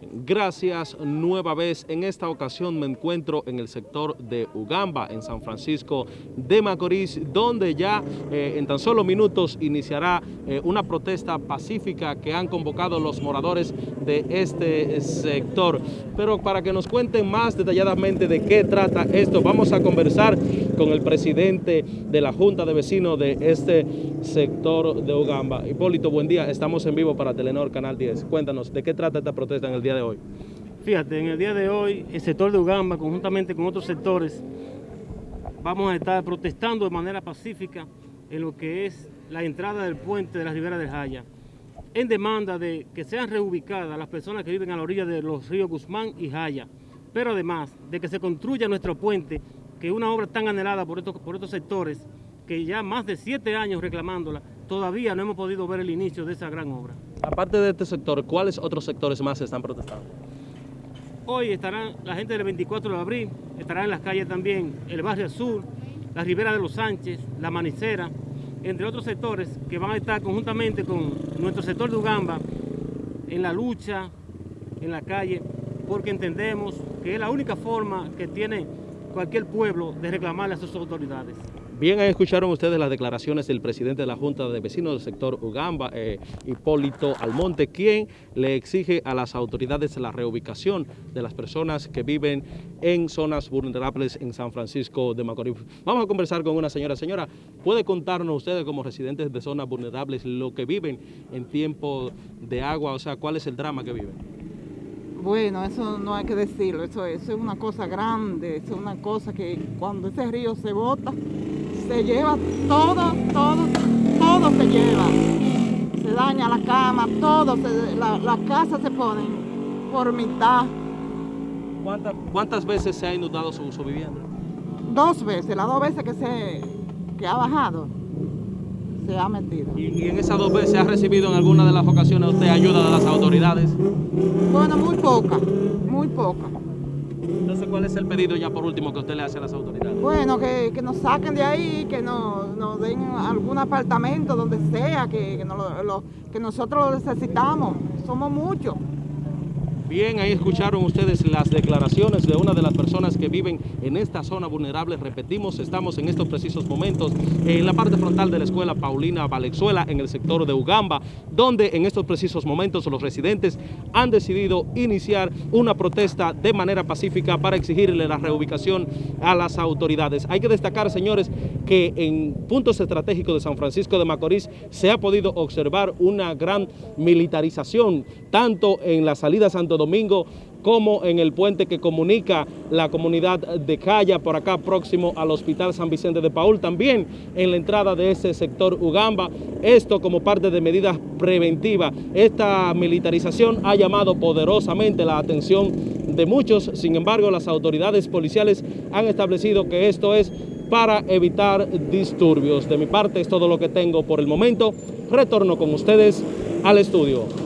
Gracias nueva vez. En esta ocasión me encuentro en el sector de Ugamba, en San Francisco de Macorís, donde ya eh, en tan solo minutos iniciará eh, una protesta pacífica que han convocado los moradores de este sector. Pero para que nos cuenten más detalladamente de qué trata esto, vamos a conversar con el presidente de la Junta de Vecinos de este sector de Ugamba. Hipólito, buen día. Estamos en vivo para Telenor Canal 10. Cuéntanos, ¿de qué trata esta protesta en el día de hoy? Fíjate, en el día de hoy, el sector de Ugamba, conjuntamente con otros sectores, vamos a estar protestando de manera pacífica en lo que es la entrada del puente de la Ribera de Jaya, en demanda de que sean reubicadas las personas que viven a la orilla de los ríos Guzmán y Jaya, pero además de que se construya nuestro puente, que una obra tan anhelada por estos, por estos sectores, que ya más de siete años reclamándola, todavía no hemos podido ver el inicio de esa gran obra. Aparte de este sector, ¿cuáles otros sectores más están protestando? Hoy estarán la gente del 24 de abril, estará en las calles también el Barrio Azul, la Ribera de los Sánchez, la Manicera, entre otros sectores que van a estar conjuntamente con nuestro sector de Ugamba en la lucha, en la calle, porque entendemos que es la única forma que tiene cualquier pueblo de reclamarle a sus autoridades. Bien, escucharon ustedes las declaraciones del presidente de la Junta de Vecinos del sector Ugamba, eh, Hipólito Almonte, quien le exige a las autoridades la reubicación de las personas que viven en zonas vulnerables en San Francisco de Macorís. Vamos a conversar con una señora. Señora, ¿puede contarnos ustedes como residentes de zonas vulnerables lo que viven en tiempo de agua? O sea, ¿cuál es el drama que viven? Bueno, eso no hay que decirlo, eso, eso es una cosa grande, eso es una cosa que cuando ese río se bota, se lleva todo, todo, todo se lleva. Se daña la cama, todo, las la casas se ponen por mitad. ¿Cuántas, ¿Cuántas veces se ha inundado su, su, vivienda? Dos veces, las dos veces que, se, que ha bajado, se ha metido. ¿Y, ¿Y, en esas dos veces ha recibido en alguna de las ocasiones usted ayuda de las autoridades? Bueno, muy poca, muy poca. Entonces, ¿cuál es el pedido ya por último que usted le hace a las autoridades? Bueno, que, que nos saquen de ahí, que nos, nos, den algún apartamento donde sea, que, que, lo, que nosotros lo necesitamos. Somos muchos. Bien, ahí escucharon ustedes las declaraciones de una de las personas que viven en esta zona vulnerable. Repetimos, estamos en estos precisos momentos en la parte frontal de la escuela Paulina Valenzuela, en el sector de Ugamba, donde en estos precisos momentos los residentes han decidido iniciar una protesta de manera pacífica para exigirle la reubicación a las autoridades. Hay que destacar, señores, que en puntos estratégicos de San Francisco de Macorís se ha podido observar una gran militarización, tanto en la salida a Domingo como en el puente que comunica la comunidad de Calla por acá próximo al Hospital San Vicente de Paul, también en la entrada de ese sector Ugamba, esto como parte de medidas preventivas. Esta militarización ha llamado poderosamente la atención de muchos, sin embargo las autoridades policiales han establecido que esto es para evitar disturbios. De mi parte es todo lo que tengo por el momento. Retorno con ustedes al estudio.